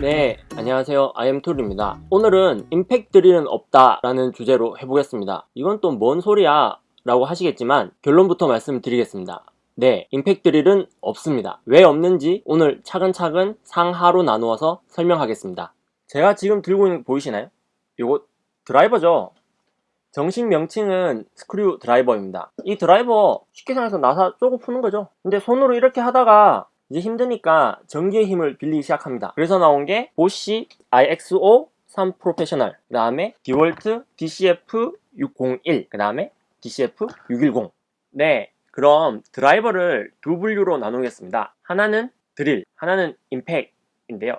네, 안녕하세요. 아이엠툴입니다. 오늘은 임팩 드릴은 없다 라는 주제로 해보겠습니다. 이건 또 뭔 소리야? 라고 하시겠지만 결론부터 말씀드리겠습니다. 네, 임팩 드릴은 없습니다. 왜 없는지 오늘 차근차근 상하로 나누어서 설명하겠습니다. 제가 지금 들고 있는 거 보이시나요? 이거 드라이버죠? 정식 명칭은 스크류 드라이버입니다. 이 드라이버 쉽게 생각해서 나사 쪼고 푸는 거죠. 근데 손으로 이렇게 하다가 이제 힘드니까 전기의 힘을 빌리기 시작합니다. 그래서 나온 게 보쉬 IXO 3 프로페셔널 그 다음에 디월트 DCF 601그 다음에 DCF 610 네, 그럼 드라이버를 두 분류로 나누겠습니다. 하나는 드릴, 하나는 임팩인데요.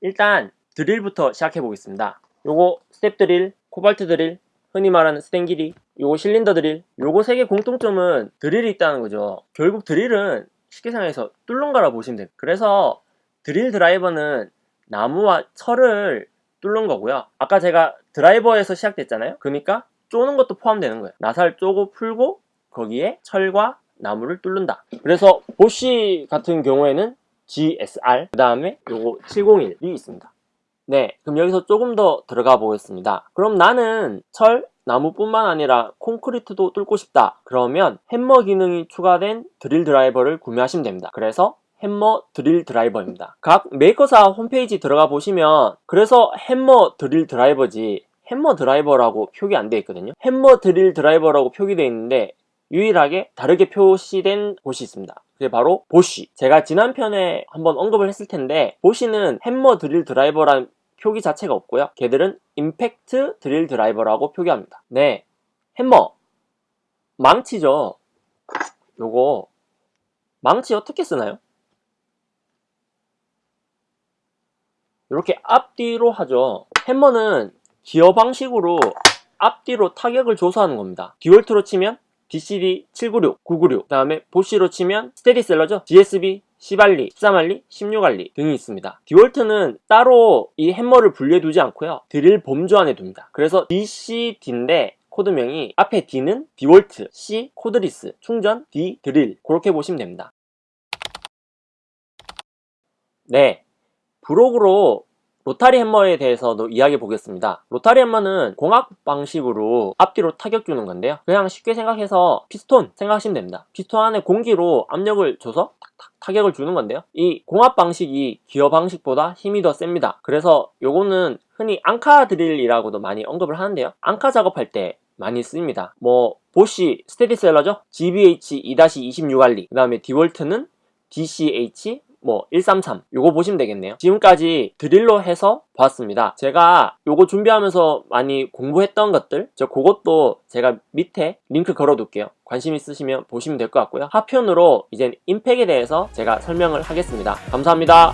일단 드릴부터 시작해 보겠습니다. 요거 스텝 드릴, 코발트 드릴, 흔히 말하는 스텐기리, 요거 실린더 드릴, 요거 세 개 공통점은 드릴이 있다는 거죠. 결국 드릴은 생각해서 뚫는 거라 보시면 돼요. 그래서 드릴 드라이버는 나무와 철을 뚫는 거고요. 아까 제가 드라이버에서 시작됐잖아요. 그러니까 쪼는 것도 포함되는 거예요. 나사를 쪼고 풀고 거기에 철과 나무를 뚫는다. 그래서 보쉬 같은 경우에는 GSR 그 다음에 요거 701이 있습니다. 네, 그럼 여기서 조금 더 들어가 보겠습니다. 그럼 나는 철, 나무뿐만 아니라 콘크리트도 뚫고 싶다. 그러면 햄머 기능이 추가된 드릴 드라이버를 구매하시면 됩니다. 그래서 햄머 드릴 드라이버입니다. 각 메이커사 홈페이지 들어가 보시면 그래서 햄머 드릴 드라이버지 햄머 드라이버라고 표기 안 되어 있거든요. 햄머 드릴 드라이버라고 표기되어 있는데 유일하게 다르게 표시된 곳이 있습니다. 그게 바로 보쉬. 제가 지난 편에 한번 언급을 했을 텐데 보쉬는 햄머 드릴 드라이버라는 표기 자체가 없고요. 걔들은 임팩트 드릴 드라이버라고 표기합니다. 네, 햄머 망치죠. 요거 망치 어떻게 쓰나요? 이렇게 앞뒤로 하죠. 햄머는 기어 방식으로 앞뒤로 타격을 조사하는 겁니다. 디월트로 치면 DCD 796, 996, 그 다음에 보쉬로 치면 스테디셀러죠. GSB, 10RE, 13RE, 16RE 등이 있습니다. 디월트는 따로 이 햄머를 분리해 두지 않고요. 드릴 범주 안에 둡니다. 그래서 DCD인데 코드명이 앞에 D는 디월트, C cordless, 충전, D 드릴 그렇게 보시면 됩니다. 네, 부록으로 로타리 햄머에 대해서도 이야기해 보겠습니다. 로타리 햄머는 공압 방식으로 앞뒤로 타격 주는 건데요. 그냥 쉽게 생각해서 피스톤 생각하시면 됩니다. 피스톤 안에 공기로 압력을 줘서 타격을 주는 건데요. 이 공압 방식이 기어 방식보다 힘이 더 셉니다. 그래서 요거는 흔히 앙카 드릴이라고도 많이 언급을 하는데요. 앙카 작업할 때 많이 쓰입니다. 뭐 보쉬 스테디셀러죠. GBH 2-26 RE 그 다음에 디월트는 DCH 뭐 133 요거 보시면 되겠네요. 지금까지 드릴로 해서 봤습니다. 제가 요거 준비하면서 많이 공부했던 것들 저 그것도 제가 밑에 링크 걸어 둘게요. 관심 있으시면 보시면 될 것 같고요. 하편으로 이제 임팩에 대해서 제가 설명을 하겠습니다. 감사합니다.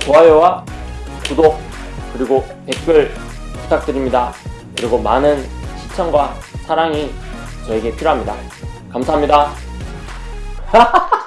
좋아요와 구독 그리고 댓글 부탁드립니다. 그리고 많은 시청과 사랑이 저에게 필요합니다. 감사합니다